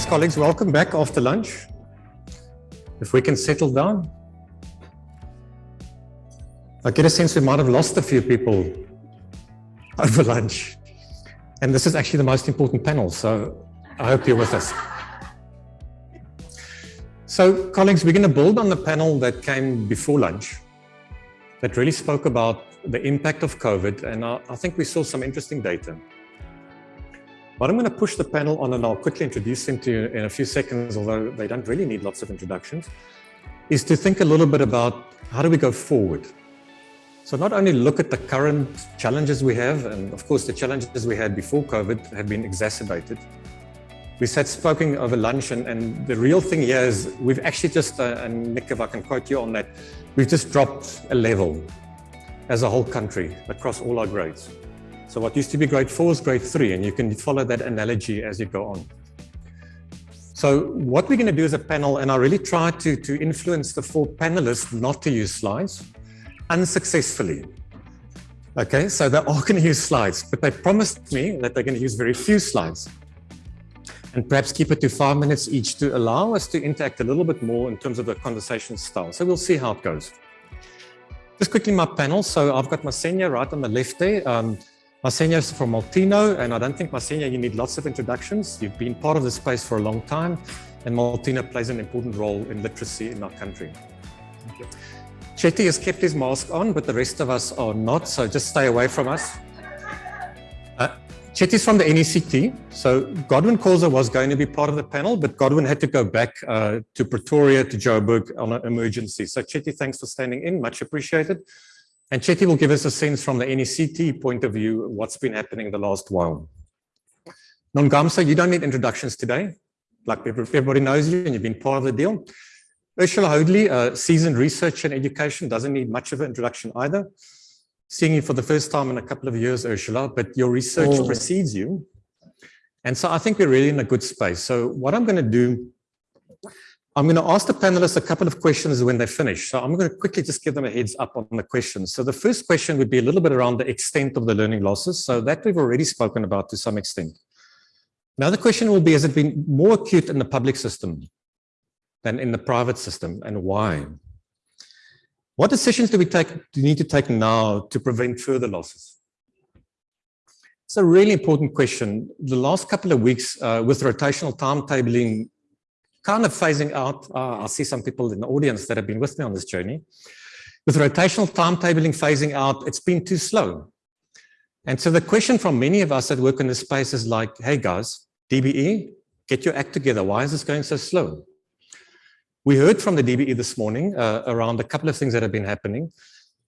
Thanks, colleagues. Welcome back after lunch. If we can settle down. I get a sense we might have lost a few people over lunch. And this is actually the most important panel, so I hope you're with us. So, colleagues, we're going to build on the panel that came before lunch that really spoke about the impact of COVID, and I, I think we saw some interesting data. But I'm going to push the panel on and I'll quickly introduce them to you in a few seconds, although they don't really need lots of introductions, is to think a little bit about how do we go forward? So not only look at the current challenges we have, and of course the challenges we had before COVID have been exacerbated. We sat spoken over lunch and, and the real thing here is we've actually just, uh, and Nick, if I can quote you on that, we've just dropped a level as a whole country across all our grades. So what used to be grade four is grade three, and you can follow that analogy as you go on. So what we're going to do as a panel, and I really try to, to influence the four panelists not to use slides unsuccessfully. Okay, so they're all going to use slides, but they promised me that they're going to use very few slides and perhaps keep it to five minutes each to allow us to interact a little bit more in terms of the conversation style. So we'll see how it goes. Just quickly my panel. So I've got Masenya right on the left there. Um, Masenya is from Molteno, and I don't think Masenya, you need lots of introductions. You've been part of the space for a long time, and Molteno plays an important role in literacy in our country. Thank you. Chetty has kept his mask on, but the rest of us are not, so just stay away from us. Uh, Chetty's from the NECT, so Godwin Khoza was going to be part of the panel, but Godwin had to go back uh, to Pretoria, to Joburg on an emergency. So Chetty, thanks for standing in, much appreciated. And Chetty will give us a sense from the NECT point of view what's been happening the last while. Nangamso, you don't need introductions today. Like everybody knows you and you've been part of the deal. Ursula Hoadley, a seasoned researcher in education, doesn't need much of an introduction either. Seeing you for the first time in a couple of years, Ursula, but your research oh. precedes you. And so I think we're really in a good space. So what I'm going to do I'm going to ask the panelists a couple of questions when they finish. So I'm going to quickly just give them a heads up on the questions. So the first question would be a little bit around the extent of the learning losses. So that we've already spoken about to some extent. Now the question will be, has it been more acute in the public system than in the private system and why? What decisions do we take, do need to take now to prevent further losses? It's a really important question. The last couple of weeks uh, with rotational timetabling kind of phasing out, uh, I see some people in the audience that have been with me on this journey. With rotational timetabling phasing out, it's been too slow. And so the question from many of us that work in this space is like, hey guys, DBE, get your act together. Why is this going so slow? We heard from the DBE this morning uh, around a couple of things that have been happening.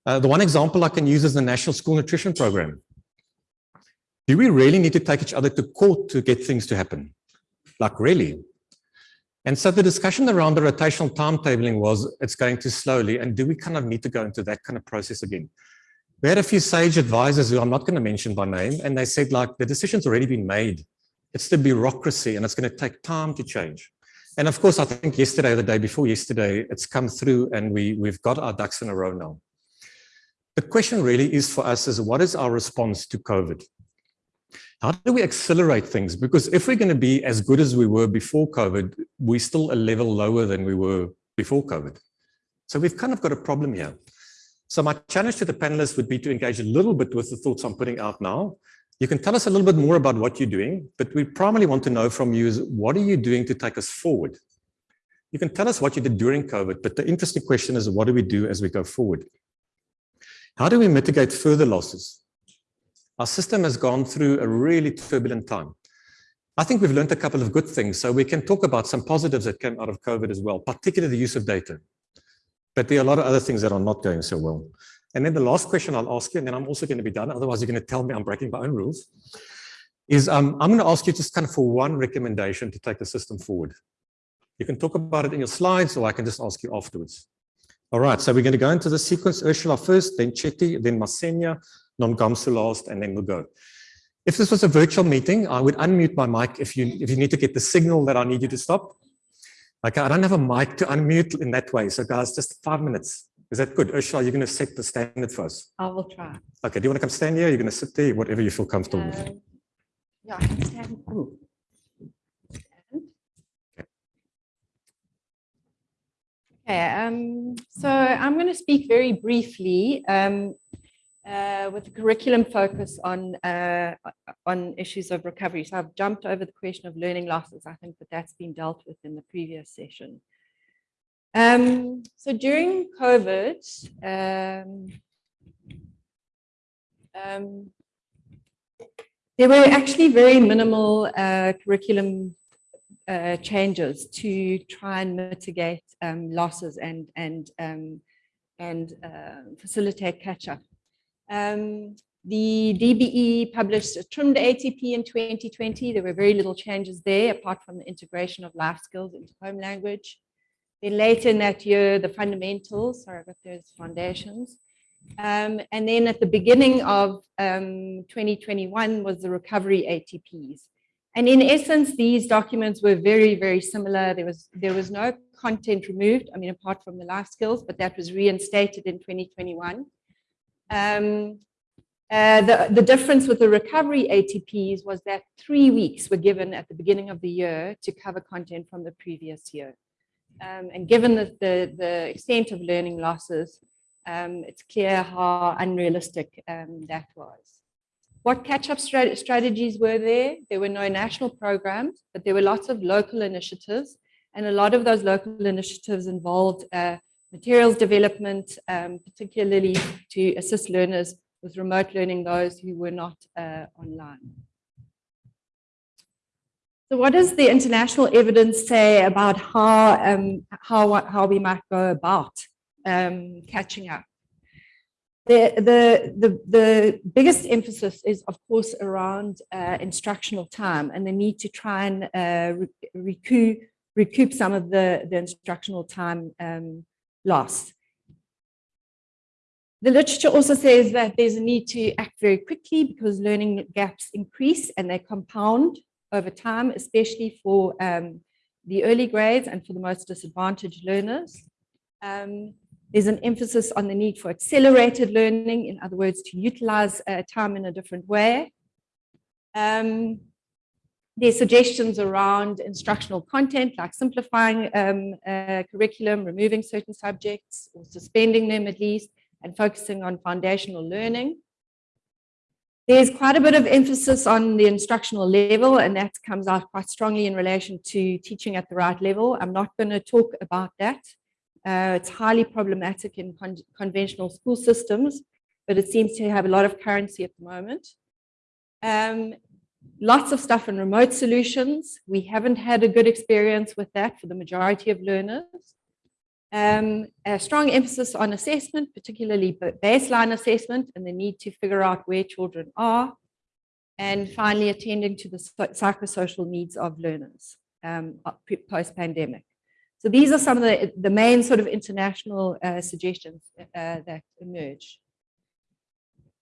Uh, the one example I can use is the National School Nutrition Program. Do we really need to take each other to court to get things to happen? Like really? And so the discussion around the rotational timetabling was it's going too slowly. And do we kind of need to go into that kind of process again? We had a few sage advisors who I'm not going to mention by name, and they said, like, the decision's already been made. It's the bureaucracy, and it's going to take time to change. And of course, I think yesterday the day before yesterday, it's come through and we, we've got our ducks in a row now. The question really is for us is what is our response to COVID? How do we accelerate things? Because if we're going to be as good as we were before COVID, we're still a level lower than we were before COVID. So we've kind of got a problem here. So my challenge to the panelists would be to engage a little bit with the thoughts I'm putting out now. You can tell us a little bit more about what you're doing, but we primarily want to know from you is what are you doing to take us forward? You can tell us what you did during COVID, but the interesting question is what do we do as we go forward? How do we mitigate further losses? Our system has gone through a really turbulent time. I think we've learned a couple of good things. So we can talk about some positives that came out of COVID as well, particularly the use of data. But there are a lot of other things that are not going so well. And then the last question I'll ask you, and then I'm also going to be done. Otherwise, you're going to tell me I'm breaking my own rules. Is um, I'm going to ask you just kind of for one recommendation to take the system forward. You can talk about it in your slides, or I can just ask you afterwards. All right, so we're going to go into the sequence. Ursula first, then Chetty, then Masenya, non-Gamsulost, and then we'll go. If this was a virtual meeting, I would unmute my mic if you, if you need to get the signal that I need you to stop. Okay, I don't have a mic to unmute in that way. So guys, just five minutes. Is that good? Ursula, you're going to set the standard for us. I will try. Okay. Do you want to come stand here? You're going to sit there, whatever you feel comfortable with. Um, yeah, I can stand. Okay, um, so I'm going to speak very briefly um, uh, with a curriculum focus on uh, on issues of recovery. So I've jumped over the question of learning losses. I think that that's been dealt with in the previous session. Um, so during COVID, um, um, there were actually very minimal uh, curriculum uh, changes to try and mitigate um, losses and and um, and uh, facilitate catch up. Um, the DBE published a trimmed ATP in 2020. There were very little changes there, apart from the integration of life skills into home language. Then later in that year, the fundamentals, sorry, about those foundations. Um, and then at the beginning of um, 2021 was the recovery ATPs. And in essence, these documents were very, very similar. There was, there was no content removed, I mean, apart from the life skills, but that was reinstated in 2021. Um, uh, the, the difference with the recovery ATPs was that three weeks were given at the beginning of the year to cover content from the previous year. Um, and given the, the, the, extent of learning losses, um, it's clear how unrealistic um, that was. What catch-up strat strategies were there? There were no national programs, but there were lots of local initiatives. And a lot of those local initiatives involved uh, materials development, um, particularly to assist learners with remote learning, those who were not uh, online. So what does the international evidence say about how, um, how, how we might go about um, catching up? The, the, the, the biggest emphasis is, of course, around uh, instructional time and the need to try and uh, recoup, recoup some of the, the instructional time um, lost. The literature also says that there's a need to act very quickly because learning gaps increase and they compound over time, especially for um, the early grades and for the most disadvantaged learners. Um, there's an emphasis on the need for accelerated learning, in other words, to utilize uh, time in a different way. Um, there's suggestions around instructional content, like simplifying um, curriculum, removing certain subjects, or suspending them at least, and focusing on foundational learning. There's quite a bit of emphasis on the instructional level, and that comes out quite strongly in relation to teaching at the right level. I'm not going to talk about that. Uh, it's highly problematic in con conventional school systems, but it seems to have a lot of currency at the moment. Um, lots of stuff in remote solutions. We haven't had a good experience with that for the majority of learners. Um, a strong emphasis on assessment, particularly baseline assessment and the need to figure out where children are. And finally, attending to the psychosocial needs of learners um, post-pandemic. So these are some of the, the main sort of international uh, suggestions uh, that emerge.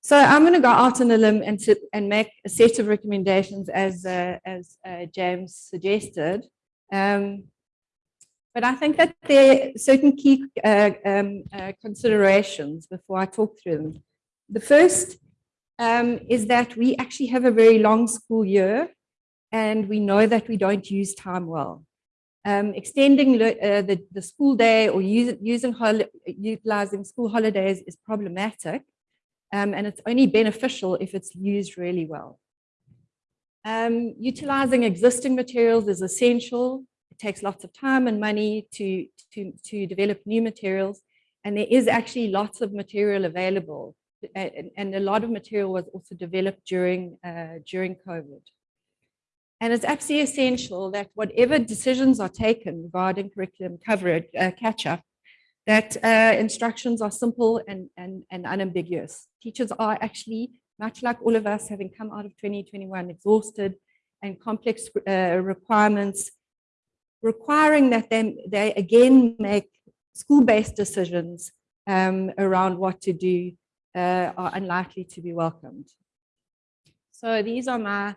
So I'm going to go out on a limb and, to, and make a set of recommendations as, uh, as uh, James suggested. Um, but I think that there are certain key uh, um, uh, considerations before I talk through them. The first um, is that we actually have a very long school year and we know that we don't use time well. Um, extending uh, the, the school day or use, using utilizing school holidays is problematic um, and it's only beneficial if it's used really well. Um, utilizing existing materials is essential. It takes lots of time and money to, to, to develop new materials. And there is actually lots of material available. And, and a lot of material was also developed during, uh, during COVID. And it's absolutely essential that whatever decisions are taken regarding curriculum coverage, uh, catch-up, that uh, instructions are simple and, and, and unambiguous. Teachers are actually, much like all of us, having come out of 2021 exhausted and complex uh, requirements, requiring that they, they again make school-based decisions um, around what to do uh, are unlikely to be welcomed. So these are my,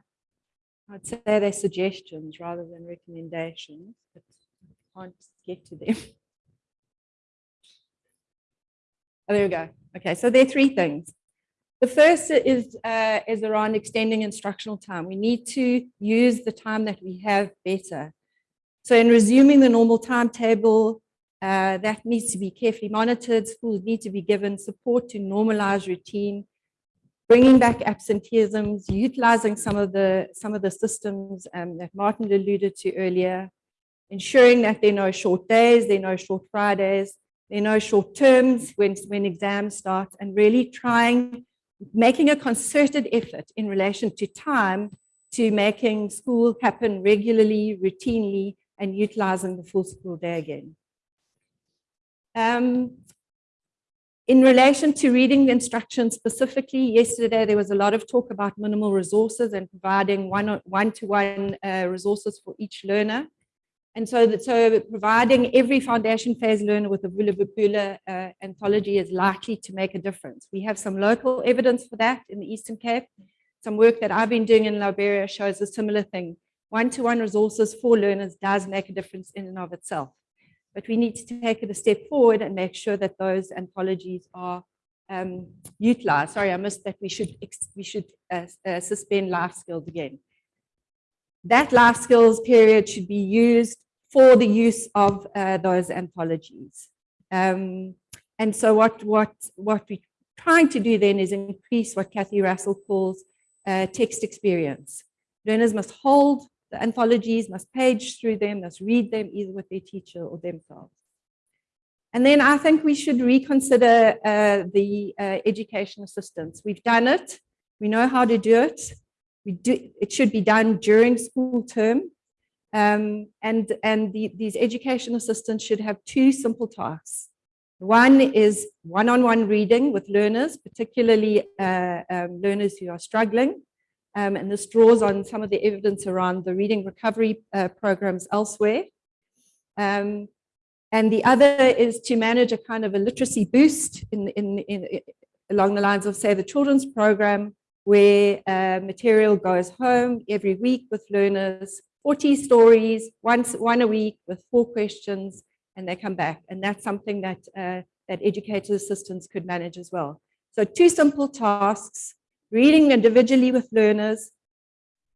I'd say they're suggestions rather than recommendations, but I can't get to them. Oh, there we go. Okay, so there are three things. The first is, uh, is around extending instructional time. We need to use the time that we have better. So in resuming the normal timetable, Uh, that needs to be carefully monitored. Schools need to be given support to normalize routine, bringing back absenteeisms, utilizing some of the some of the systems um, that Martin alluded to earlier, ensuring that there are no short days, there are no short Fridays, are no short terms when, when exams start, and really trying, making a concerted effort in relation to time to making school happen regularly, routinely, and utilizing the full school day again. Um, in relation to reading the instructions specifically, yesterday there was a lot of talk about minimal resources and providing one-to-one -one, uh, resources for each learner. And so, that, so providing every foundation phase learner with a Vula uh, anthology is likely to make a difference. We have some local evidence for that in the Eastern Cape. Some work that I've been doing in Liberia shows a similar thing. One-to-one -one resources for learners does make a difference in and of itself. But we need to take it a step forward and make sure that those anthologies are um, utilized. Sorry, I missed that we should, we should uh, uh, suspend life skills again that life skills period should be used for the use of uh, those anthologies. Um, and so what, what, what we're trying to do then is increase what Kathy Russell calls uh, text experience. Learners must hold the anthologies, must page through them, must read them either with their teacher or themselves. And then I think we should reconsider uh, the uh, education assistance. We've done it. We know how to do it. We do, it should be done during school term. Um, and and the, these education assistants should have two simple tasks. One is one-on-one -on -one reading with learners, particularly uh, um, learners who are struggling. Um, and this draws on some of the evidence around the reading recovery uh, programs elsewhere. Um, and the other is to manage a kind of a literacy boost in, in, in, in along the lines of, say, the children's program, where uh, material goes home every week with learners 40 stories, once one a week with four questions, and they come back. And that's something that, uh, that educator assistants could manage as well. So two simple tasks, reading individually with learners,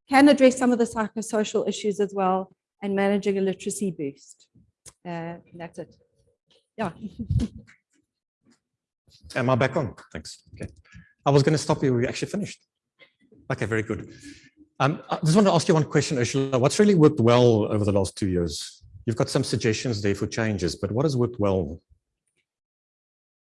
can address some of the psychosocial issues as well, and managing a literacy boost. Uh, that's it. Yeah. Am I back on? Thanks. Okay. I was going to stop you. We actually finished. Okay, very good. Um, I just want to ask you one question, Ursula. What's really worked well over the last two years? You've got some suggestions there for changes, but what has worked well?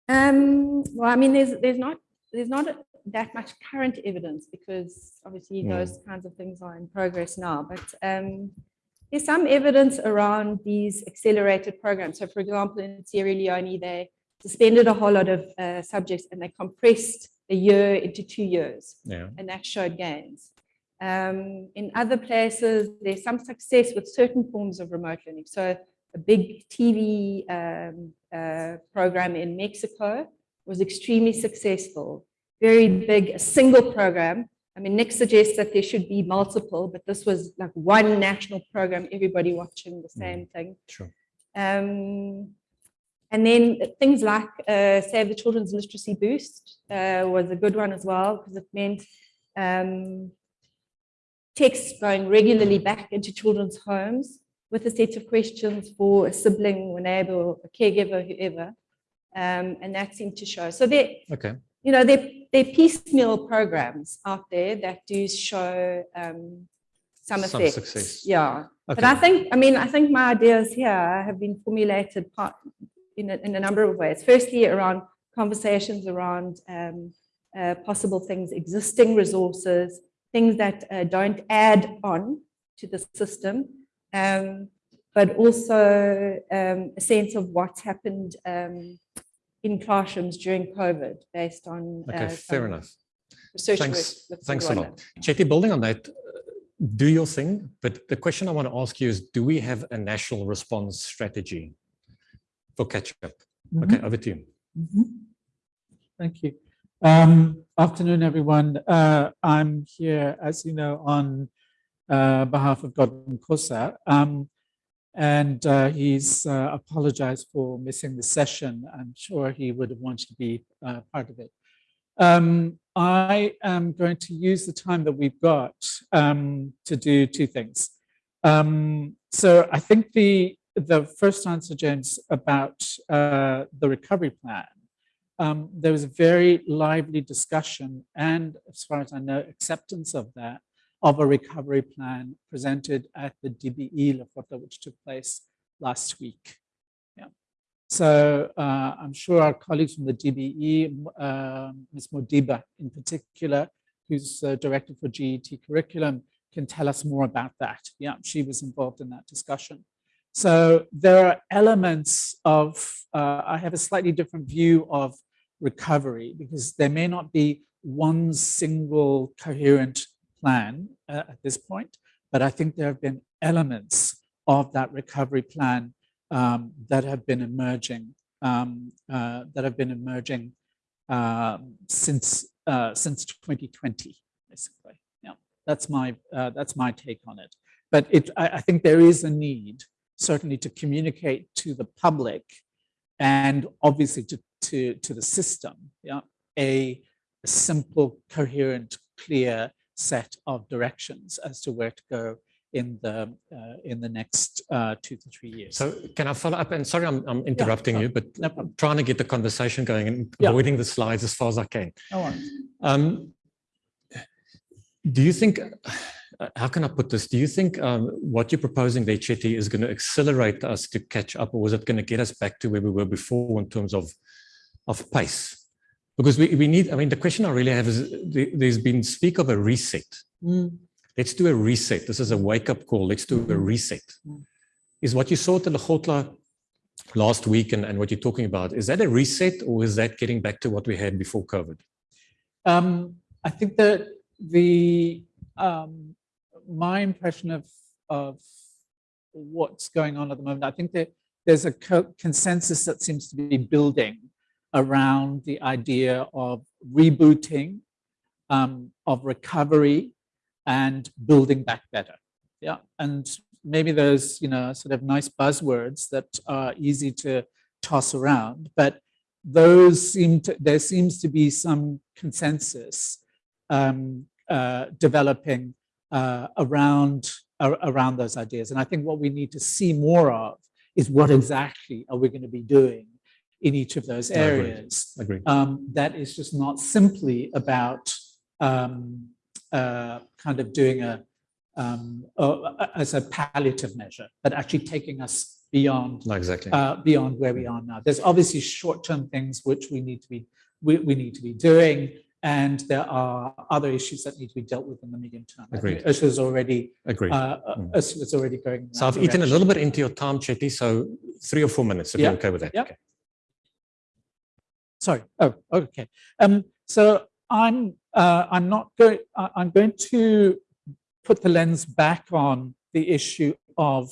Um, well, I mean, there's there's not there's not that much current evidence because obviously mm. those kinds of things are in progress now. But um, there's some evidence around these accelerated programs. So, for example, in Sierra Leone, they suspended a whole lot of uh, subjects and they compressed a year into two years, yeah. and that showed gains. Um, in other places, there's some success with certain forms of remote learning. So a big TV um, uh, program in Mexico was extremely successful. Very big, a single program. I mean, Nick suggests that there should be multiple, but this was like one national program, everybody watching the same mm, thing. Sure. Um, and then things like uh, Save the Children's Literacy Boost uh, was a good one as well, because it meant um, texts going regularly back into children's homes with a set of questions for a sibling, a neighbor, or a caregiver, whoever. Um, and that seemed to show. So there, okay. you know, there, there are piecemeal programs out there that do show um, some effects. Some success. Yeah. Okay. But I think, I mean, I think my ideas here have been formulated part, in, a, in a number of ways. Firstly, around conversations around um, uh, possible things, existing resources, things that uh, don't add on to the system, um, but also um, a sense of what's happened um, in classrooms during COVID based on okay, uh, fair enough. Research thanks, thanks a lot. Chetty, building on that, do your thing, but the question I want to ask you is, do we have a national response strategy for catch-up? Mm -hmm. Okay, over to you. Mm -hmm. Thank you. Um, afternoon, everyone. Uh, I'm here, as you know, on uh, behalf of Godwin Khoza, um, and uh, he's uh, apologized for missing the session. I'm sure he would have wanted to be uh, part of it. Um, I am going to use the time that we've got um, to do two things. Um, so I think the the first answer, James, about uh, the recovery plan, um, there was a very lively discussion and, as far as I know, acceptance of that, of a recovery plan presented at the DBE Lekgotla, which took place last week. Yeah. So uh, I'm sure our colleagues from the DBE, uh, Ms. Modiba in particular, who's uh, director for GET curriculum, can tell us more about that. Yeah, she was involved in that discussion. So there are elements of, uh, I have a slightly different view of recovery because there may not be one single coherent plan uh, at this point, but I think there have been elements of that recovery plan um, that have been emerging, um, uh, that have been emerging uh, since since 2020, basically. Yeah, that's my uh, that's my take on it. But it, I, I think there is a need certainly to communicate to the public and obviously to, to, to the system, yeah, a, a simple, coherent, clear set of directions as to where to go in the uh, in the next uh, two to three years. So can I follow up? And sorry, I'm, I'm interrupting yeah, you, but no I'm trying to get the conversation going and Yeah. avoiding the slides as far as I can. No worries. Um, do you think, how can I put this? Do you think um, what you're proposing there, Chetty, is going to accelerate us to catch up or was it going to get us back to where we were before in terms of, of pace? Because we, we need, I mean, the question I really have is there- there's been speak of a reset. Let's do a reset. This is a wake up call. Let's do a reset. Mm. Is what you saw at the last week and, and what you're talking about, is that a reset or is that getting back to what we had before COVID? Um, I think that the um, my impression of of what's going on at the moment, I think that there's a co consensus that seems to be building around the idea of rebooting, um, of recovery, and building back better. Yeah, and maybe those you know sort of nice buzzwords that are easy to toss around, but those seem to there seems to be some consensus um, uh, developing uh, around ar around those ideas. And I think what we need to see more of is what exactly are we going to be doing in each of those I agree. areas. Agree. Um, that is just not simply about um, uh, kind of doing a um, uh, as a palliative measure, but actually taking us beyond No, exactly. uh, beyond where we are now. There's obviously short-term things which we need to be we, we need to be doing, and there are other issues that need to be dealt with in the medium term. Agreed. Ursula's already Agree. uh, uh, Mm. Ursula's already going. So I've eaten a little bit into your time, Chetty, so three or four minutes, if Yeah, you're okay with that. yeah. Okay. Sorry. Oh, okay. Um, so I'm uh, I'm not going. I'm going to put the lens back on the issue of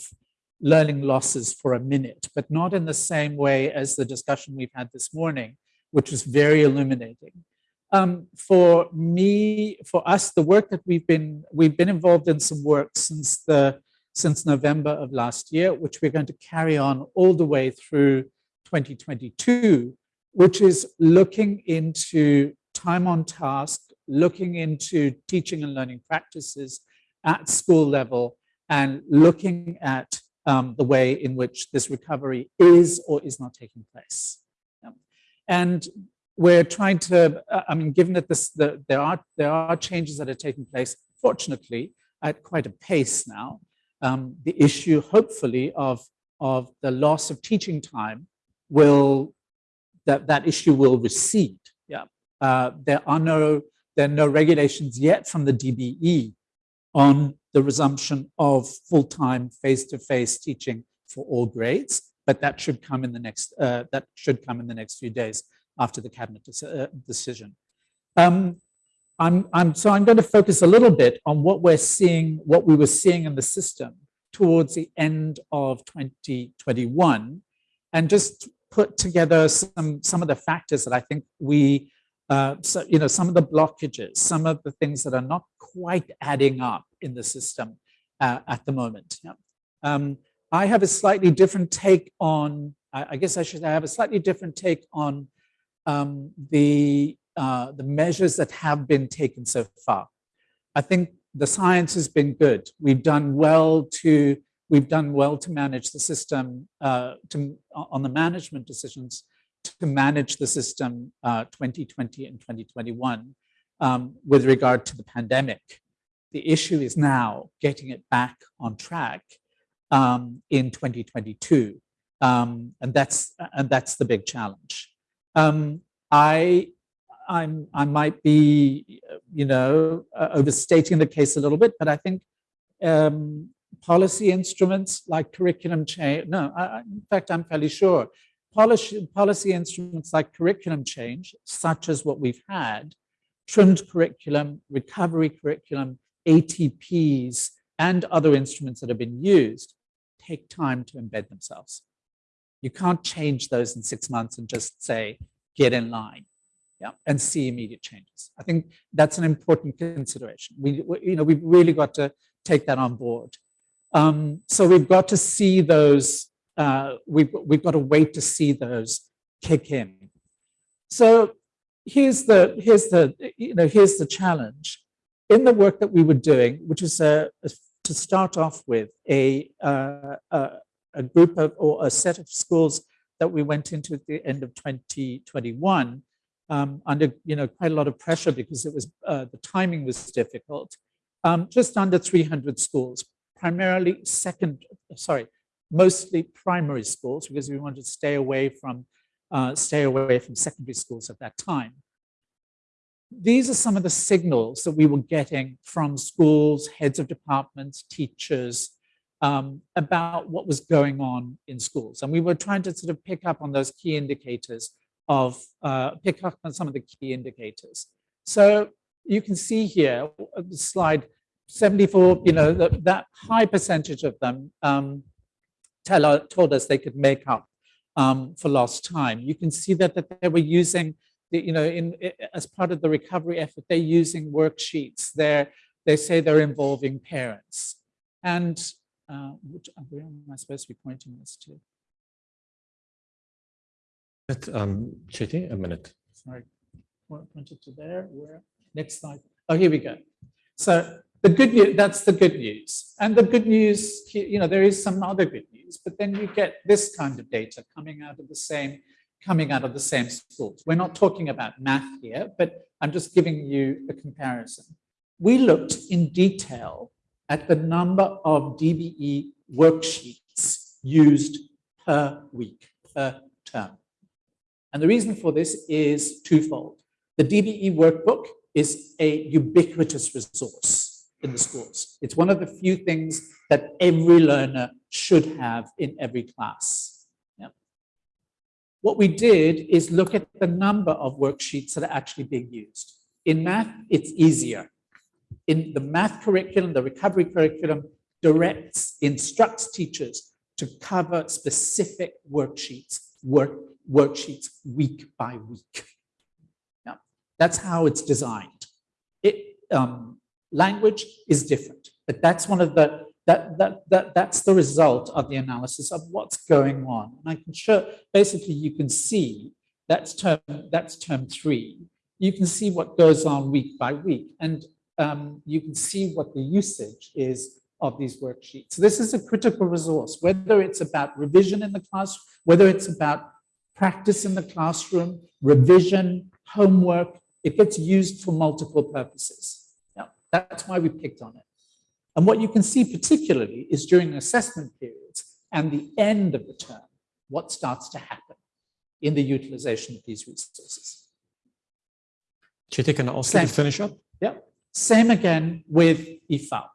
learning losses for a minute, but not in the same way as the discussion we've had this morning, which was very illuminating. Um, for me, for us, the work that we've been we've been involved in some work since the since November of last year, which we're going to carry on all the way through 2022, which is looking into time on task, looking into teaching and learning practices at school level, and looking at um, the way in which this recovery is or is not taking place. Yeah. And we're trying to, uh, I mean, given that this, the, there, are, there are changes that are taking place, fortunately, at quite a pace now, um, the issue, hopefully, of, of the loss of teaching time will, that, that issue will recede. Yeah. Uh, there are no, there are no regulations yet from the DBE on the resumption of full-time face-to-face teaching for all grades, but that should come in the next, uh, that should come in the next few days after the cabinet deci- uh, decision. Um, I'm, I'm, so I'm going to focus a little bit on what we're seeing, what we were seeing in the system towards the end of 2021, and just put together some, some of the factors that I think we, uh, so, you know, some of the blockages, some of the things that are not quite adding up in the system uh, at the moment. Yeah. Um, I have a slightly different take on, I, I guess I should have a slightly different take on um, the, uh, the measures that have been taken so far. I think the science has been good. We've done well to we've done well to manage the system, uh, to, on the management decisions to manage the system uh, 2020 and 2021 um, with regard to the pandemic. The issue is now getting it back on track um, in 2022. Um, and that's and that's the big challenge. Um, I I'm I might be you know uh, overstating the case a little bit, but I think um, policy instruments like curriculum change. No, I, in fact, I'm fairly sure policy policy instruments like curriculum change, such as what we've had, trimmed curriculum, recovery curriculum, ATPs, and other instruments that have been used take time to embed themselves. You can't change those in six months and just say, get in line yeah, and see immediate changes. I think that's an important consideration. We, we you know, we've really got to take that on board. Um, so we've got to see those, uh, we've, we've got to wait to see those kick in. So here's the, here's the, you know, here's the challenge. In the work that we were doing, which is a, a to start off with a, uh, a, a group of or a set of schools that we went into at the end of 2021 um, under you know quite a lot of pressure because it was uh, the timing was difficult. Um, just under 300 schools, primarily second, sorry, mostly primary schools because we wanted to stay away from uh, stay away from secondary schools at that time. These are some of the signals that we were getting from schools, heads of departments, teachers, um, about what was going on in schools. And we were trying to sort of pick up on those key indicators of, uh, pick up on some of the key indicators. So you can see here, uh, the slide 74, you know, that, that high percentage of them um, tell, told us they could make up um, for lost time. You can see that, that they were using you know, in, as part of the recovery effort, they're using worksheets. They're, they say they're involving parents. And uh, which, uh, where am I supposed to be pointing this to? Um, Chetty, a minute. Sorry, pointed to there. Where? Next slide. Oh, here we go. So the good news, that's the good news. And the good news, you know, there is some other good news, but then you get this kind of data coming out of the same coming out of the same schools. We're not talking about math here, but I'm just giving you a comparison. We looked in detail at the number of DBE worksheets used per week, per term. And the reason for this is twofold. The DBE workbook is a ubiquitous resource in the schools. It's one of the few things that every learner should have in every class. What we did is look at the number of worksheets that are actually being used. In math, it's easier. In the math curriculum, the recovery curriculum directs, instructs teachers to cover specific worksheets, work, worksheets week by week. That's how it's designed. It, um, language is different, but that's one of the that, that, that, that's the result of the analysis of what's going on. And I can show, basically you can see that's term, that's term three. You can see what goes on week by week and um, you can see what the usage is of these worksheets. So this is a critical resource, whether it's about revision in the class, whether it's about practice in the classroom, revision, homework, it gets used for multiple purposes. That's why we picked on it. And what you can see particularly is during assessment periods and the end of the term, what starts to happen in the utilization of these resources. Chetty, can I you finish up? Yeah. Same again with EFAL.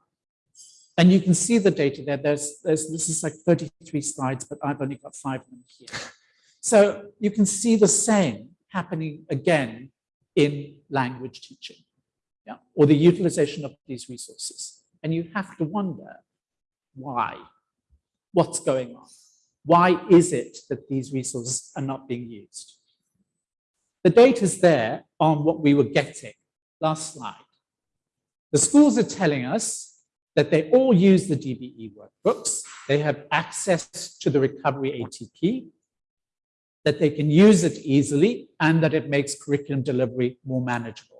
And you can see the data there. There's, there's, this is like 33 slides, but I've only got five of them here. So you can see the same happening again in language teaching, yeah, or the utilization of these resources. And you have to wonder why, what's going on? Why is it that these resources are not being used? The data is there on what we were getting last slide. The schools are telling us that they all use the DBE workbooks. They have access to the recovery ATP, that they can use it easily, and that it makes curriculum delivery more manageable.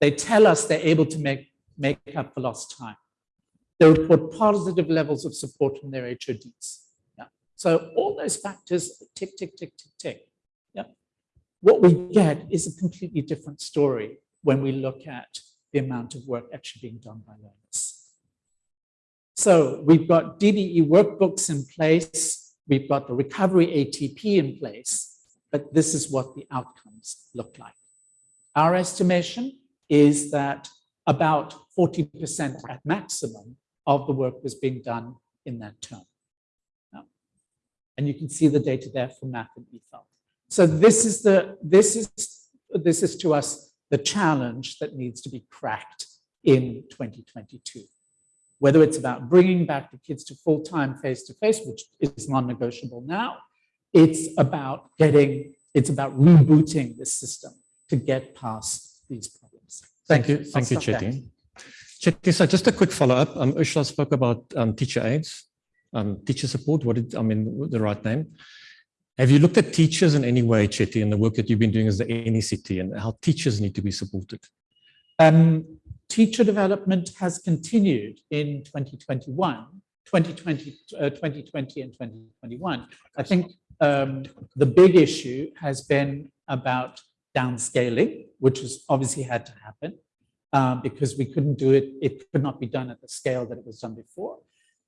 They tell us they're able to make make up for lost time. They report positive levels of support from their HODs. Yeah. So all those factors tick, tick, tick, tick, tick. Yeah. What we get is a completely different story when we look at the amount of work actually being done by learners. So we've got DBE workbooks in place. We've got the recovery ATP in place, but this is what the outcomes look like. Our estimation is that about 40% at maximum of the work was being done in that term. And you can see the data there for math and EFL. So this is the this is this is to us the challenge that needs to be cracked in 2022. Whether it's about bringing back the kids to full-time face-to-face, which is non-negotiable now, it's about getting, it's about rebooting the system to get past these. Thank, you. Thank you, Chetty. Chetty, so just a quick follow-up. Um, Ursula spoke about um, teacher aids, um, teacher support. What did, I mean, the right name? Have you looked at teachers in any way, Chetty, in the work that you've been doing as the NECT and how teachers need to be supported? Um, teacher development has continued in 2021, 2020, uh, 2020 and 2021. I think um, the big issue has been about downscaling, which was obviously had to happen um, because we couldn't do it. It could not be done at the scale that it was done before.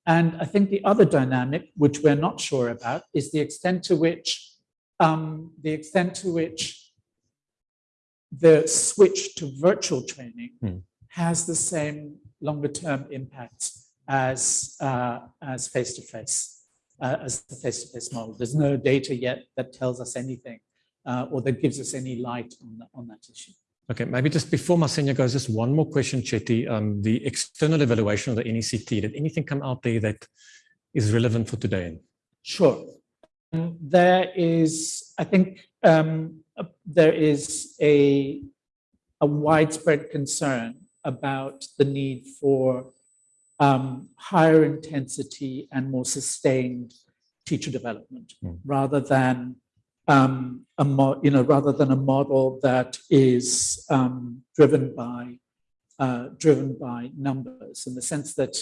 And I think the other dynamic, which we're not sure about, is the extent to which um, the extent to which the switch to virtual training hmm. has the same longer term impact as uh, as face to face uh, as the face to face model. There's no data yet that tells us anything uh, or that gives us any light on, the, on that issue. Okay, maybe just before Masenya goes, just one more question, Chetty. Um, the external evaluation of the NECT, did anything come out there that is relevant for today? Sure. Um, there is, I think, um, uh, there is a, a widespread concern about the need for um, higher intensity and more sustained teacher development mm. rather than um, a you know, rather than a model that is um, driven by uh, driven by numbers in the sense that,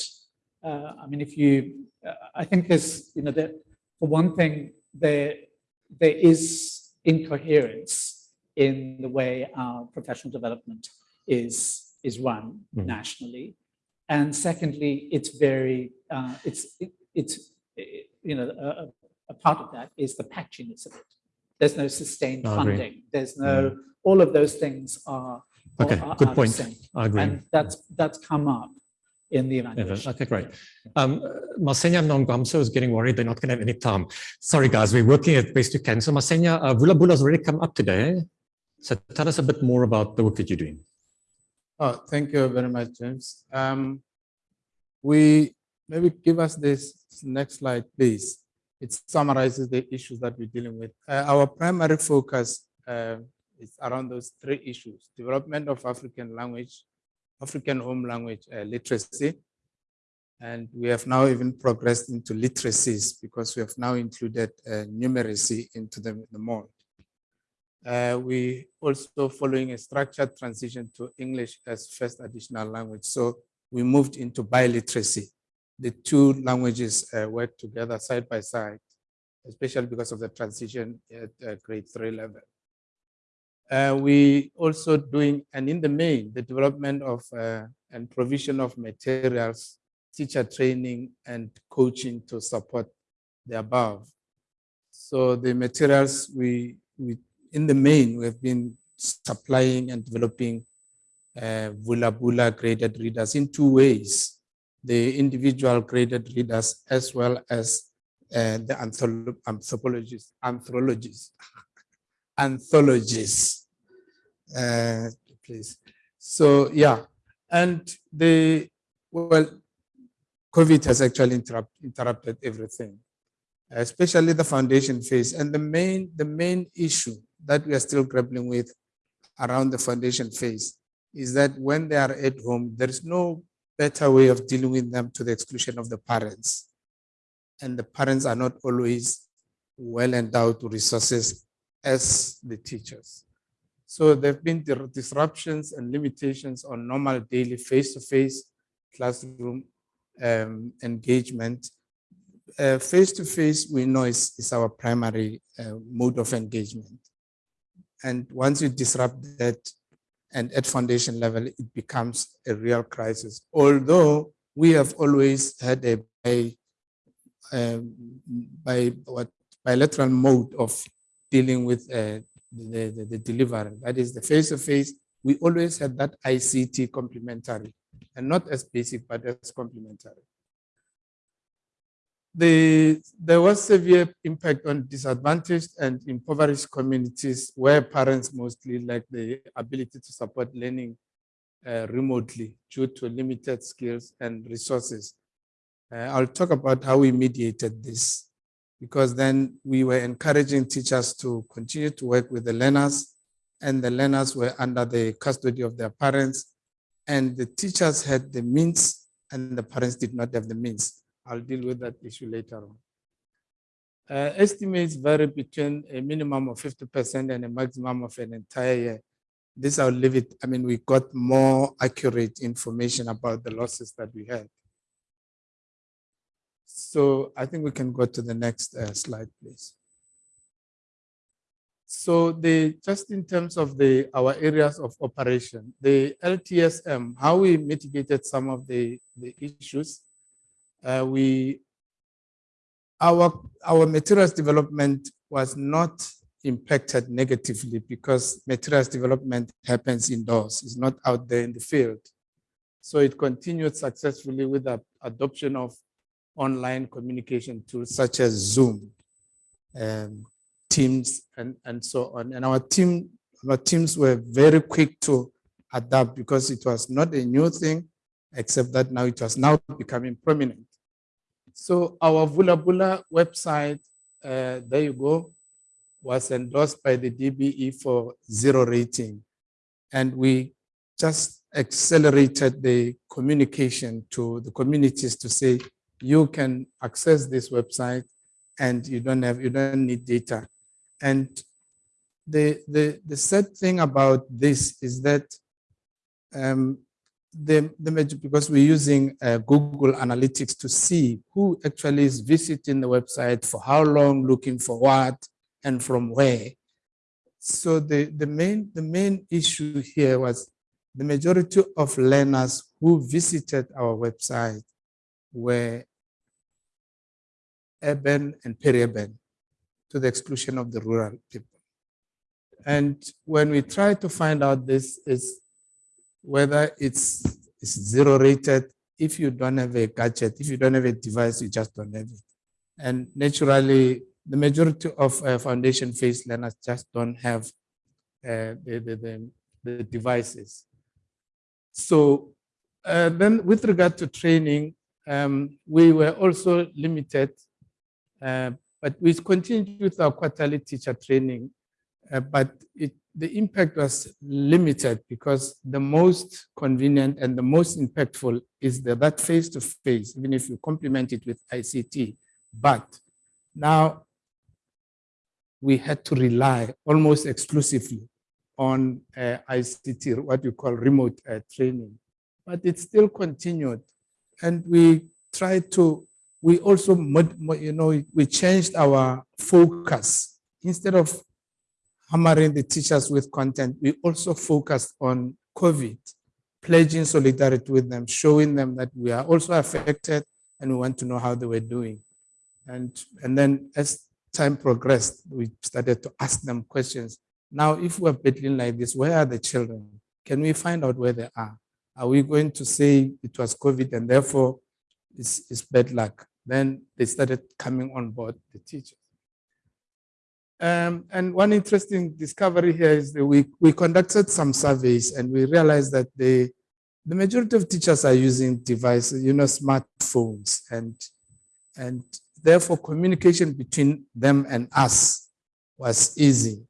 uh, I mean, if you, uh, I think there's, you know, that for one thing, there there is incoherence in the way our professional development is is run mm. nationally, and secondly, it's very, uh, it's it, it's it, you know, a, a part of that is the patchiness of it. There's no sustained funding. There's no, yeah. all of those things are, okay, are, good point. I agree. And that's, that's come up in the evaluation. Okay, great. Um, Masenya Nangamso is getting worried they're not going to have any time. Sorry, guys, we're working at best we can. So Masenya, uh, Vula Bula has already come up today. So tell us a bit more about the work that you're doing. Oh, thank you very much, James. Um, we maybe give us this next slide, please it summarizes the issues that we're dealing with. Uh, our primary focus uh, is around those three issues, development of African language, African home language uh, literacy, and we have now even progressed into literacies because we have now included uh, numeracy into the, the mold. Uh, we also following a structured transition to English as first additional language. So we moved into biliteracy the two languages uh, work together side by side, especially because of the transition at uh, grade three level. Uh, we also doing, and in the main, the development of uh, and provision of materials, teacher training and coaching to support the above. So the materials we, we in the main, we have been supplying and developing uh, Vula graded readers in two ways the individual graded readers as well as uh, the anthropologists, anthropologists, anthologies, uh, please. So yeah, and the, well, COVID has actually interrupt, interrupted everything, especially the foundation phase. And the main, the main issue that we are still grappling with around the foundation phase is that when they are at home, there is no better way of dealing with them to the exclusion of the parents. And the parents are not always well endowed with resources as the teachers. So there have been disruptions and limitations on normal daily face-to-face -face classroom um, engagement. Uh, Face-to-face, we know is, is our primary uh, mode of engagement. And once you disrupt that, and at foundation level, it becomes a real crisis. Although we have always had a um, by what bilateral mode of dealing with uh, the, the, the delivery. That is the face-to-face. We always had that ICT complementary and not as basic, but as complementary. The, there was severe impact on disadvantaged and impoverished communities where parents mostly lack the ability to support learning uh, remotely due to limited skills and resources. Uh, I'll talk about how we mediated this because then we were encouraging teachers to continue to work with the learners and the learners were under the custody of their parents and the teachers had the means and the parents did not have the means. I'll deal with that issue later on. Uh, estimates vary between a minimum of 50% and a maximum of an entire year. This I'll leave it. I mean, we got more accurate information about the losses that we had. So I think we can go to the next uh, slide, please. So the just in terms of the our areas of operation, the LTSM, how we mitigated some of the, the issues, uh, we our our materials development was not impacted negatively because materials development happens indoors, it's not out there in the field. So it continued successfully with the adoption of online communication tools such as Zoom. Um, teams and, and so on. And our team, our teams were very quick to adapt because it was not a new thing, except that now it was now becoming prominent. So our Vula Bula website, uh, there you go, was endorsed by the DBE for zero rating. And we just accelerated the communication to the communities to say, you can access this website and you don't have, you don't need data. And the, the, the sad thing about this is that um, the, the because we're using uh, Google Analytics to see who actually is visiting the website, for how long, looking for what, and from where. So the, the, main, the main issue here was the majority of learners who visited our website were urban and peri-urban to the exclusion of the rural people. And when we try to find out this is whether it's, it's zero rated, if you don't have a gadget, if you don't have a device, you just don't have it. And naturally, the majority of uh, foundation phase learners just don't have uh, the, the, the, the, devices. So uh, then with regard to training, um, we were also limited uh, but we continued with our quarterly teacher training, uh, but it, the impact was limited because the most convenient and the most impactful is the, that face-to-face, -face, even if you complement it with ICT. But now we had to rely almost exclusively on uh, ICT, what you call remote uh, training. But it still continued. And we tried to we also, you know, we changed our focus. Instead of hammering the teachers with content, we also focused on COVID, pledging solidarity with them, showing them that we are also affected and we want to know how they were doing. And, and then as time progressed, we started to ask them questions. Now, if we're battling like this, where are the children? Can we find out where they are? Are we going to say it was COVID and therefore it's, it's bad luck? Then they started coming on board the teachers. Um, and one interesting discovery here is that we, we conducted some surveys and we realized that the, the majority of teachers are using devices, you know, smartphones and, and therefore communication between them and us was easy.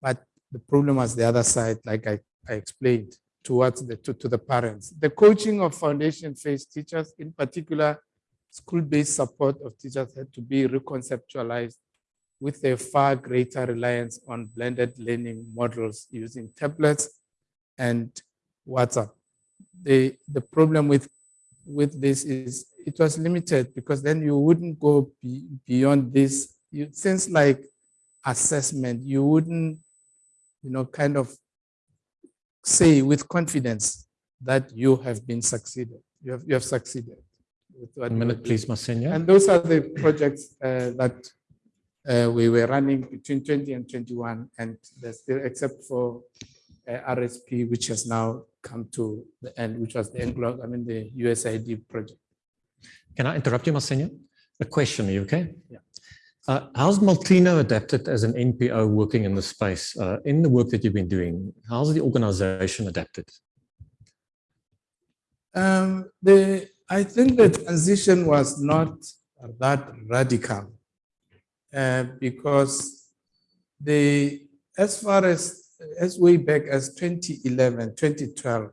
But the problem was the other side, like I, I explained, towards the, to, to the parents. The coaching of foundation phase teachers in particular school-based support of teachers had to be reconceptualized with a far greater reliance on blended learning models using tablets and WhatsApp. The, the problem with with this is it was limited because then you wouldn't go be, beyond this. You, things like assessment, you wouldn't, you know, kind of say with confidence that you have been succeeded. You have, you have succeeded. One minute, please. Masenya. And those are the projects uh, that uh, we were running between 20 and 21, and there's still, except for uh, RSP, which has now come to the end, which was the Anglo, I mean, the USAID project. Can I interrupt you, Masenya? A question, are you okay? Yeah. Uh, how's Molteno adapted as an NPO working in the space? Uh, in the work that you've been doing, how's the organization adapted? Um, the, I think the transition was not that radical uh, because the, as far as, as way back as 2011, 2012,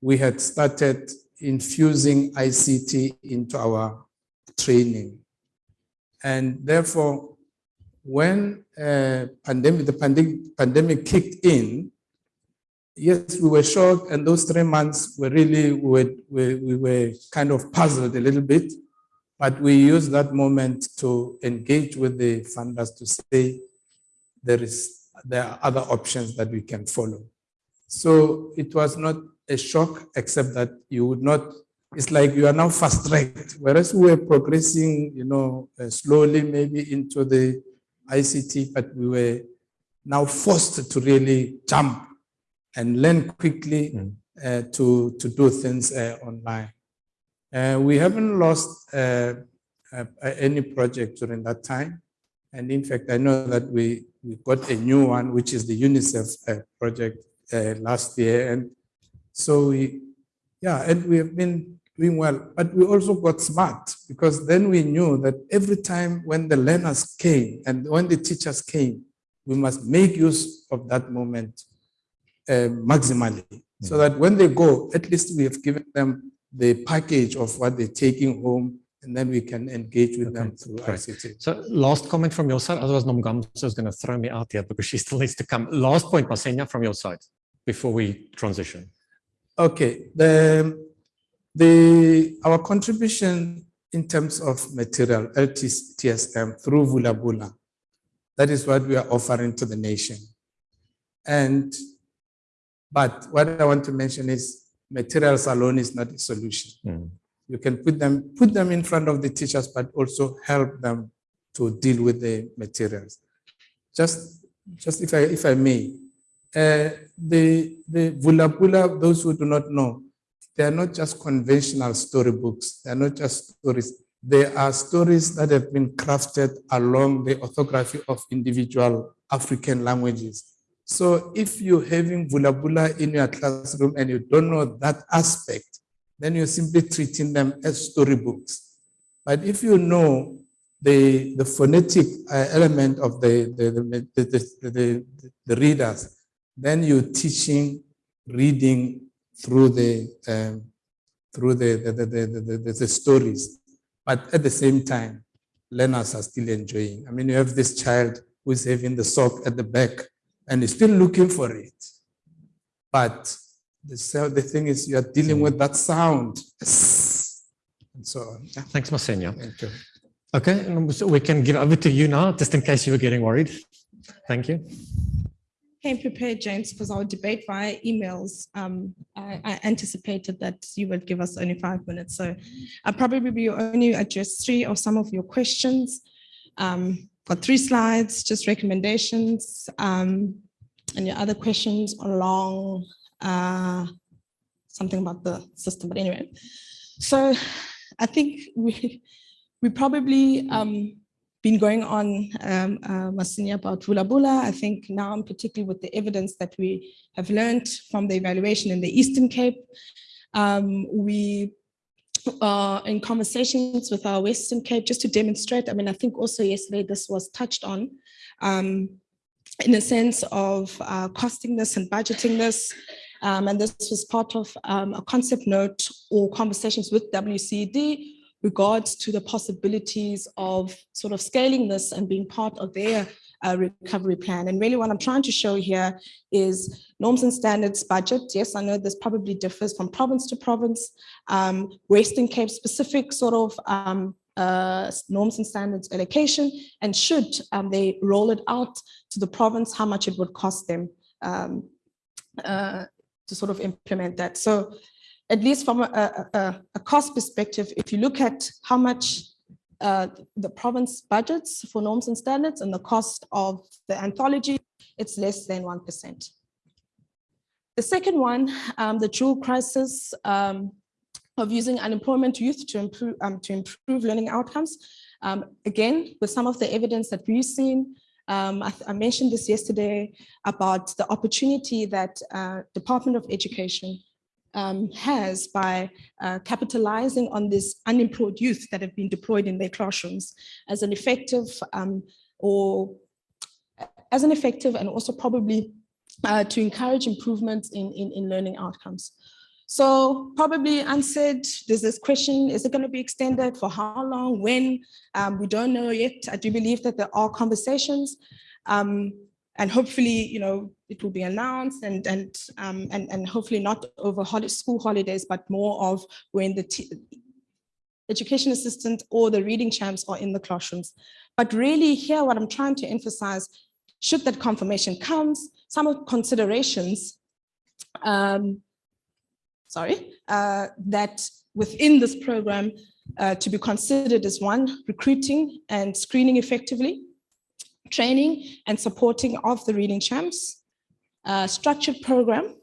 we had started infusing ICT into our training. And therefore, when uh, pandemic, the pandemic, pandemic kicked in, yes, we were shocked, and those three months were really, we were, we, we were kind of puzzled a little bit, but we use that moment to engage with the funders to say there is there are other options that we can follow. So it was not a shock, except that you would not, it's like you are now fast tracked, whereas we were progressing, you know, uh, slowly maybe into the ICT, but we were now forced to really jump and learn quickly Mm. uh, to, to do things uh, online. Uh, we haven't lost uh, uh, any project during that time. And in fact, I know that we, we got a new one, which is the UNICEF uh, project uh, last year. And so we, yeah, and we have been doing well, but we also got smart because then we knew that every time when the learners came and when the teachers came, we must make use of that moment uh, maximally so that when they go, at least we have given them the package of what they're taking home and then we can engage with them through. ICT. So last comment from your side, otherwise Nangamso is going to throw me out here because she still needs to come. Last point, Masenya, from your side, before we transition. Okay, the, the, our contribution in terms of material, LTSM through Vula Bula, that is what we are offering to the nation. And, but what I want to mention is materials alone is not a solution. Mm. You can put them, put them in front of the teachers, but also help them to deal with the materials. Just, just if I, if I may, uh, the, the Vula Bula, those who do not know, they are not just conventional storybooks. They are not just stories. They are stories that have been crafted along the orthography of individual African languages. So if you're having Vula Bula in your classroom and you don't know that aspect, then you're simply treating them as storybooks. But if you know the, the phonetic uh, element of the, the, the, the, the, the, readers, then you're teaching reading through the um, through the the, the, the, the, the, the stories. But at the same time, learners are still enjoying. I mean, you have this child who is having the sock at the back and is still looking for it. But the, the thing is, you are dealing with that sound. Yes. And so on. Yeah, Thanks, Masenya. Thank you. Okay, so we can give over to you now, just in case you were getting worried. Thank you. came prepared, James, because our debate via emails, um, I, I anticipated that you would give us only five minutes. So I'll probably be only address three or some of your questions. Um, got three slides, just recommendations, um, and your other questions along, uh, something about the system, but anyway. So I think we, we probably, um, been going on, um, uh, Masenya, about Vula Bula. I think now, particularly with the evidence that we have learned from the evaluation in the Eastern Cape, um, we are in conversations with our Western Cape just to demonstrate. I mean, I think also yesterday this was touched on um, in a sense of uh, costing this and budgeting this. Um, and this was part of um, a concept note or conversations with WCD regards to the possibilities of sort of scaling this and being part of their recovery plan. And really what I'm trying to show here is norms and standards budget. Yes, I know this probably differs from province to province. Um, Western Cape specific sort of um, uh, norms and standards allocation and should um, they roll it out to the province, how much it would cost them um, uh, to sort of implement that. So at least from a, a, a cost perspective, if you look at how much uh, the province budgets for norms and standards and the cost of the anthology, it's less than 1%. The second one, um, the dual crisis um, of using unemployment youth to improve, um, to improve learning outcomes. Um, again, with some of the evidence that we've seen, um, I, I, mentioned this yesterday about the opportunity that uh, Department of Education um, has by uh, capitalizing on this unemployed youth that have been deployed in their classrooms as an effective um, or as an effective and also probably uh, to encourage improvements in, in, in learning outcomes. So probably answered, there's this question, is it going to be extended for how long, when? Um, we don't know yet. I do believe that there are conversations. Um, and hopefully, you know, it will be announced and and um, and and hopefully not over holiday, school holidays, but more of when the education assistant or the reading champs are in the classrooms. But really here, what I'm trying to emphasize, should that confirmation comes, some of considerations, um, sorry, uh, that within this program uh, to be considered as one, recruiting and screening effectively, training and supporting of the reading champs, a structured program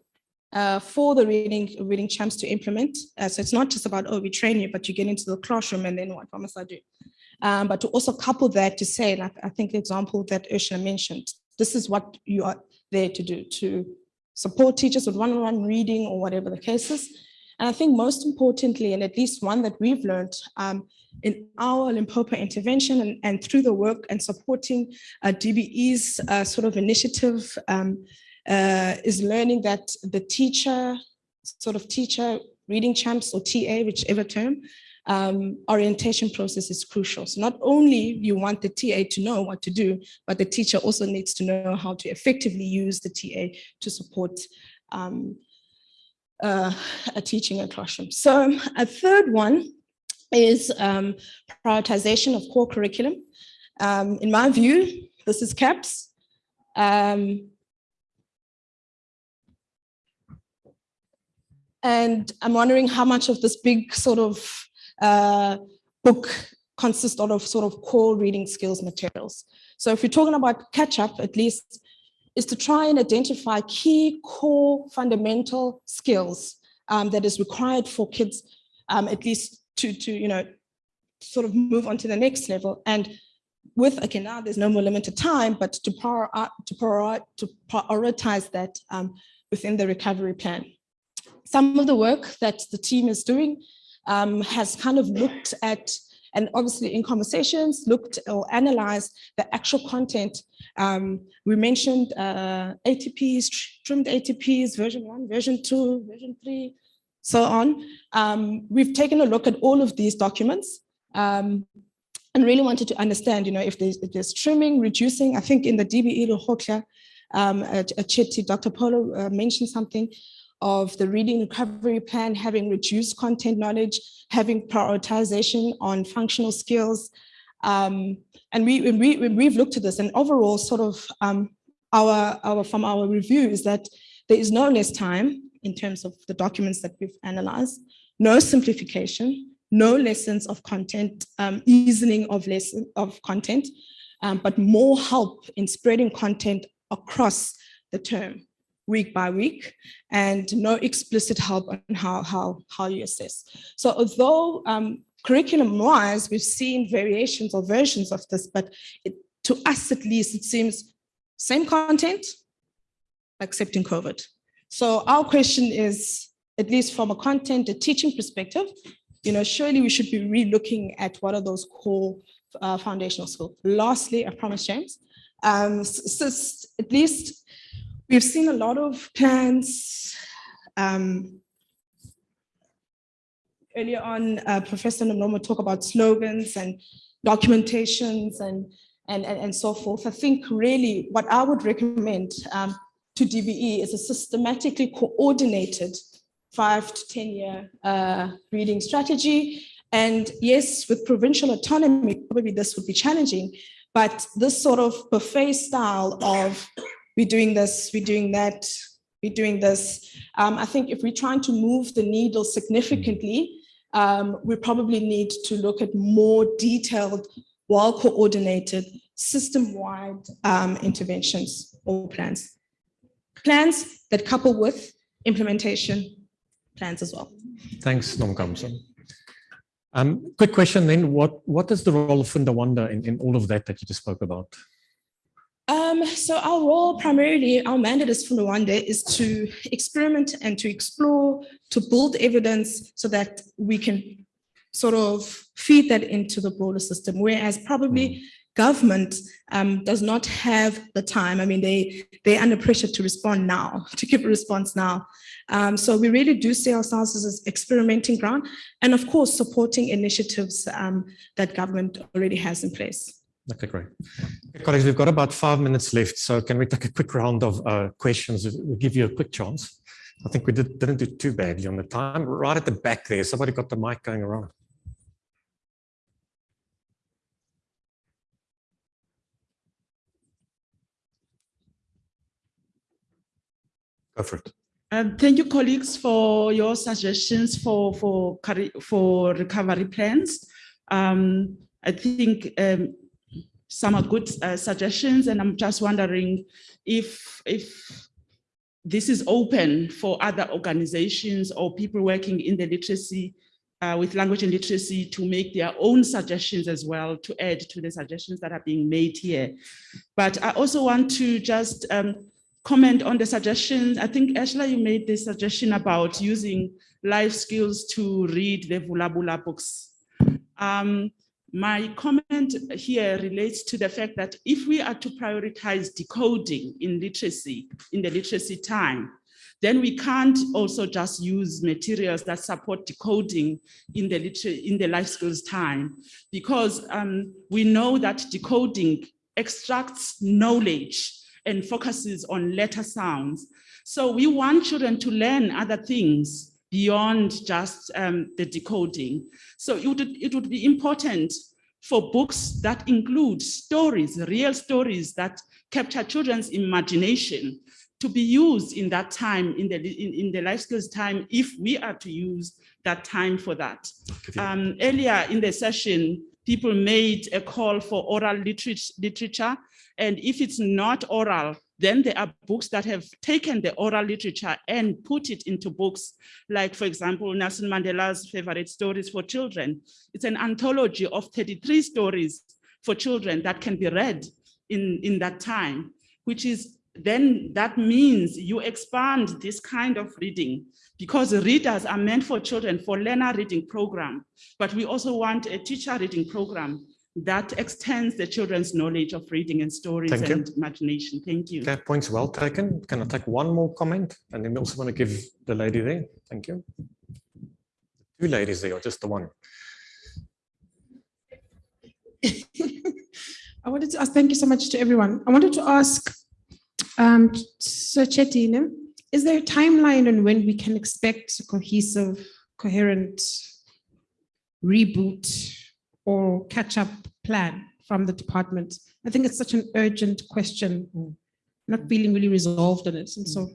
uh, for the reading reading champs to implement. Uh, so it's not just about, oh, we train you, but you get into the classroom and then what, what must I do? Um, but to also couple that to say, like I think the example that Ursula mentioned, this is what you are there to do, to support teachers with one-on-one -on -one reading or whatever the case is. And I think most importantly, and at least one that we've learned um, in our Limpopo intervention and, and through the work and supporting uh, DBE's uh, sort of initiative um, uh, is learning that the teacher, sort of teacher reading champs or TA, whichever term, um, orientation process is crucial. So not only you want the TA to know what to do, but the teacher also needs to know how to effectively use the TA to support um, uh, a teaching a classroom. So a third one is um, prioritization of core curriculum. Um, in my view, this is CAPS. Um, and I'm wondering how much of this big sort of uh, book consists out of sort of core reading skills materials. So if we're talking about catch up, at least is to try and identify key core fundamental skills um, that is required for kids, um, at least to, to, you know, sort of move on to the next level. And with, okay, now there's no more limited time, but to, prior, to, prior, to prioritize that um, within the recovery plan. Some of the work that the team is doing um, has kind of looked at, and obviously in conversations, looked or analyzed the actual content. Um, we mentioned uh, ATPs, trimmed ATPs, version one, version two, version three, so on. Um, we've taken a look at all of these documents um, and really wanted to understand, you know, if there's, if there's trimming, reducing, I think in the DBE Lekgotla, um, a, a Chetty, Dr. Polo uh, mentioned something of the reading recovery plan, having reduced content knowledge, having prioritization on functional skills. Um, and we, we, we've looked at this and overall sort of um, our, our, from our review is that there is no less time in terms of the documents that we've analyzed, no simplification, no lessons of content, um, easing of lesson of content, um, but more help in spreading content across the term week by week and no explicit help on how, how, how you assess. So although um, curriculum wise, we've seen variations or versions of this, but it, to us at least, it seems same content, except in COVID. So our question is, at least from a content, a teaching perspective, you know, surely we should be re-looking at what are those core uh, foundational skills. Lastly, I promise, James, um, so, so at least we've seen a lot of plans. Um, earlier on, uh, Professor Nomoma talked about slogans and documentations and and, and, and so forth. I think really what I would recommend um, to DBE is a systematically coordinated five to 10 year uh, reading strategy. And yes, with provincial autonomy, probably this would be challenging, but this sort of buffet style of we're doing this, we're doing that, we're doing this. Um, I think if we're trying to move the needle significantly, um, we probably need to look at more detailed, well-coordinated, system-wide um, interventions or plans. Plans that couple with implementation plans as well. Thanks, Nangamso. Um, quick question then, what, what is the role of Funda Wande in, in all of that that you just spoke about? Um, so our role primarily, our mandate as Funda Wande is to experiment and to explore, to build evidence so that we can sort of feed that into the broader system, whereas probably government um, does not have the time. I mean, they, they're under pressure to respond now, to give a response now. Um, so we really do see ourselves as experimenting ground and of course, supporting initiatives um, that government already has in place. Okay, great. Okay, colleagues, we've got about five minutes left. So can we take a quick round of uh, questions? We'll give you a quick chance. I think we did, didn't do too badly on the time. Right at the back there, somebody got the mic going around. Go for it. Um, thank you, colleagues, for your suggestions for for for recovery plans. Um, I think um, some are good uh, suggestions, and I'm just wondering if if this is open for other organizations or people working in the literacy uh, with language and literacy to make their own suggestions as well to add to the suggestions that are being made here. But I also want to just um, comment on the suggestions. I think, Ashla, you made the suggestion about using life skills to read the Vula Bula books. Um, my comment here relates to the fact that if we are to prioritize decoding in literacy, in the literacy time, then we can't also just use materials that support decoding in the in the life skills time, because um, we know that decoding extracts knowledge and focuses on letter sounds. So we want children to learn other things beyond just um, the decoding. So it would, it would be important for books that include stories, real stories that capture children's imagination to be used in that time, in the, in, in the life skills time, if we are to use that time for that. Um, earlier in the session, people made a call for oral literature, literature and if it's not oral, then there are books that have taken the oral literature and put it into books, like, for example, Nelson Mandela's favorite stories for children. It's an anthology of 33 stories for children that can be read in, in that time, which is then that means you expand this kind of reading because readers are meant for children for learner reading program, but we also want a teacher reading program that extends the children's knowledge of reading and stories Thank and you. imagination. Thank you. That points well taken. Can I take one more comment? And then we also want to give the lady there. Thank you. Two ladies there, or just the one? I wanted to ask, thank you so much to everyone. I wanted to ask, um, Sir Chetine, is there a timeline on when we can expect a cohesive, coherent reboot or catch-up plan from the department? I think it's such an urgent question, not feeling really resolved on it. And so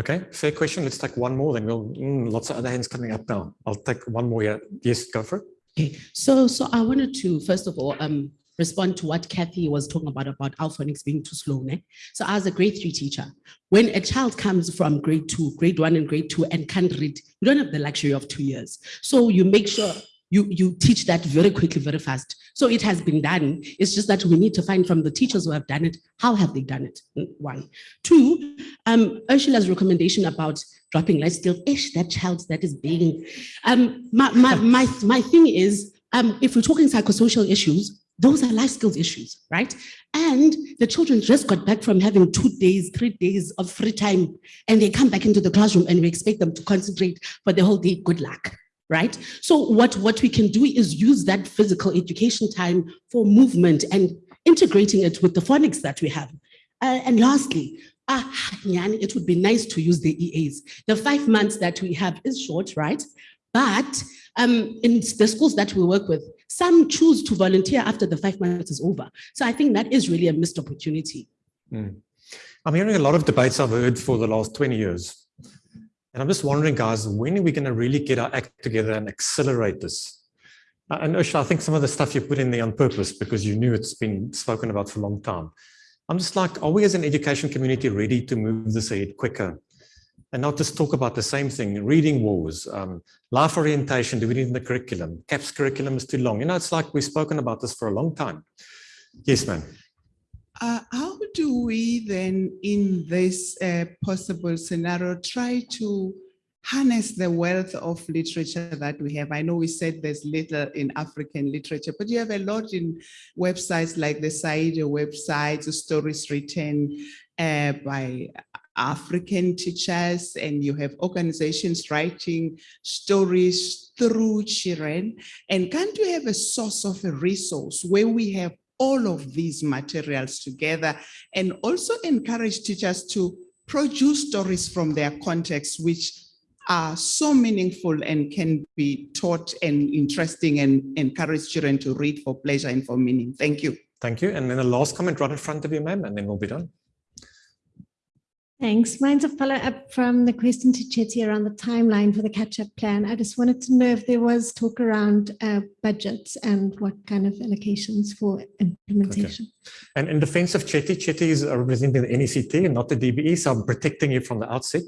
Okay, fair question. Let's take one more, then we'll, mm, lots of other hands coming up now. I'll take one more here. Yes, go for it. Okay, so so I wanted to first of all um respond to what Kathy was talking about about our phonics being too slow. Ne? So as a grade three teacher, when a child comes from grade two, grade one and grade two and can't read, you don't have the luxury of two years. So you make sure you, you teach that very quickly, very fast. So it has been done. It's just that we need to find from the teachers who have done it, how have they done it? One. Two, um, Ursula's recommendation about dropping life skills, ish, that child that is being, um, my, my, my, my thing is, um, if we're talking psychosocial issues, those are life skills issues, right? And the children just got back from having two days, three days of free time, and they come back into the classroom and we expect them to concentrate for the whole day. Good luck, right? So what, what we can do is use that physical education time for movement and integrating it with the phonics that we have. Uh, and lastly, ah, it would be nice to use the EAs. The five months that we have is short, right? But um, in the schools that we work with, some choose to volunteer after the five months is over. So I think that is really a missed opportunity. I'm hearing a lot of debates I've heard for the last 20 years. And I'm just wondering, guys, when are we going to really get our act together and accelerate this? Uh, And Usha, I think some of the stuff you put in there on purpose because you knew it's been spoken about for a long time. I'm just like, are we as an education community ready to move this ahead quicker? And not just talk about the same thing, reading wars, um, life orientation, do we need in the curriculum? CAPS curriculum is too long. You know, it's like we've spoken about this for a long time. Yes, ma'am. Do we then, in this uh, possible scenario, try to harness the wealth of literature that we have? I know we said there's little in African literature, but you have a lot in websites like the Saide websites, stories written uh, by African teachers, and you have organizations writing stories through children. And can't we have a source of a resource where we have all of these materials together and also encourage teachers to produce stories from their context, which are so meaningful and can be taught and interesting and encourage children to read for pleasure and for meaning. Thank you. Thank you. And then the last comment right in front of you, ma'am, and then we'll be done. Thanks. Mine's a follow-up from the question to Chetty around the timeline for the catch-up plan. I just wanted to know if there was talk around uh, budgets and what kind of allocations for implementation. And in defense of Chetty, Chetty is representing the NECT and not the DBE, so I'm protecting you from the outset.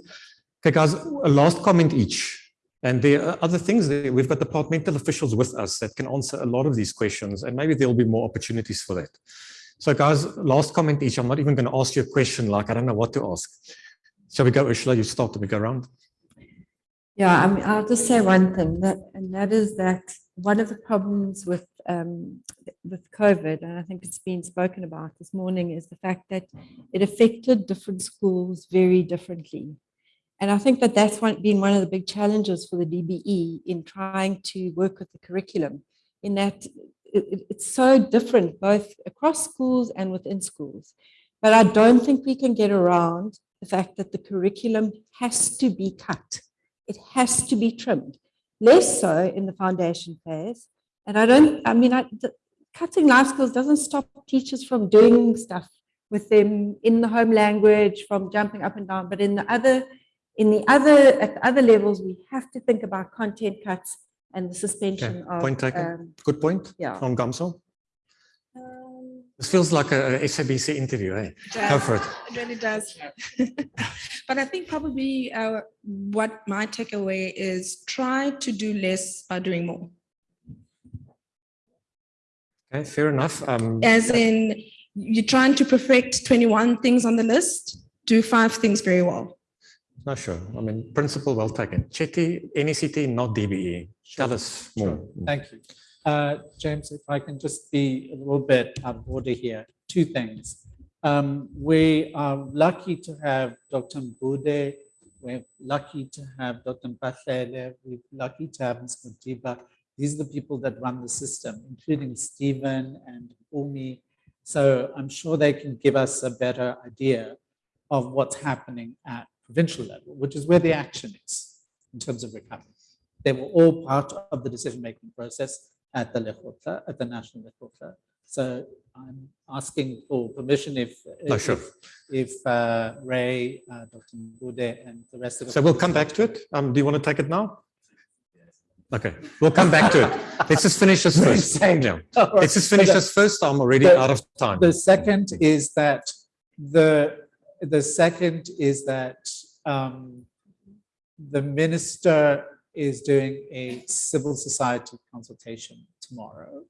Okay, guys, a last comment each. And there are other things, there. we've got departmental officials with us that can answer a lot of these questions, and maybe there'll be more opportunities for that. So guys, last comment each. I'm not even going to ask you a question like I don't know what to ask. Shall we go, Ursula? You start we go around. Yeah, I mean, I'll just say one thing that, and that is that one of the problems with um, with COVID, and I think it's been spoken about this morning, is the fact that it affected different schools very differently. And I think that that's one, been one of the big challenges for the DBE in trying to work with the curriculum, in that it, it- it's so different both across schools and within schools. But I don't think we can get around the fact that the curriculum has to be cut. It has to be trimmed, less so in the foundation phase. And I don't, I mean, I, the- cutting life skills doesn't stop teachers from doing stuff with them in the home language, from jumping up and down, but in the other, in the other, at the other levels, we have to think about content cuts and the suspension of. point taken. um, Good point Yeah. from Gamso. Um, This feels like a, a SABC interview, eh? Go for it. It really does. But I think probably uh, what my takeaway is try to do less by doing more. Okay, fair enough. Um, As in, you're trying to perfect 21 things on the list, do five things very well. No, sure. I mean, principle well taken. Chetty, NECT, not DBE. Tell us more. Sure. Thank you. Uh, James, if I can just be a little bit out of order here, two things. Um, we are lucky to have Dr. Mbude, we're lucky to have Dr. Mpahlele, we're lucky to have Ms. Mutiba. These are the people that run the system, including Stephen and Umi. So I'm sure they can give us a better idea of what's happening at provincial level, which is where the action is in terms of recovery. They were all part of the decision-making process at the Lekgotla, at the National Lekgotla. So I'm asking for permission if, if, sure. if uh, Ray, uh, Dr. Mbude and the rest of us. So we'll come back to it. Um, do you want to take it now? Okay, we'll come back to it. Let's just finish this first. Yeah. Let's just finish this first. I'm already the- out of time. The second is that the, the second is that um, the minister is doing a civil society consultation tomorrow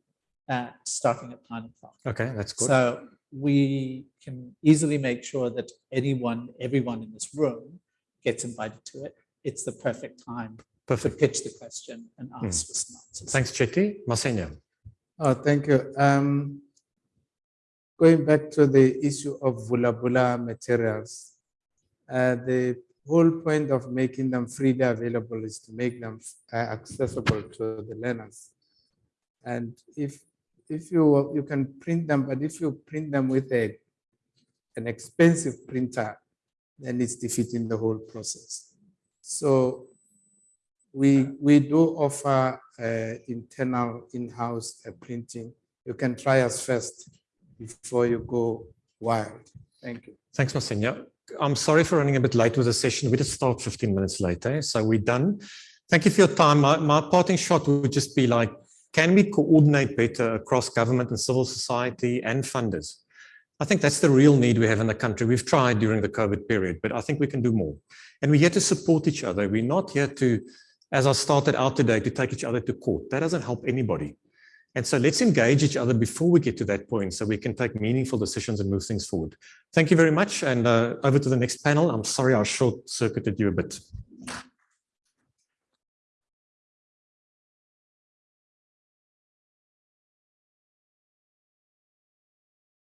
at, starting at nine o'clock. Okay, that's good. So we can easily make sure that anyone, everyone in this room gets invited to it. It's the perfect time to Perfect. pitch the question and ask for some answers. Thanks, Chetty. Masenya. Oh, thank you. Um, going back to the issue of Vula Vula materials, uh, the whole point of making them freely available is to make them uh, accessible to the learners. And if if you, you can print them, but if you print them with a, an expensive printer, then it's defeating the whole process. So we, we do offer uh, internal in-house uh, printing. You can try us first before you go wild. Thank you. Thanks, Masenya. I'm sorry for running a bit late with the session. We just start 15 minutes later, eh? so we're done. Thank you for your time. My, my parting shot would just be like, can we coordinate better across government and civil society and funders? I think that's the real need we have in the country. We've tried during the COVID period, but I think we can do more. And we're here to support each other. We're not here to, as I started out today, to take each other to court. That doesn't help anybody. And so let's engage each other before we get to that point so we can take meaningful decisions and move things forward. Thank you very much. And uh, over to the next panel. I'm sorry I short circuited you a bit.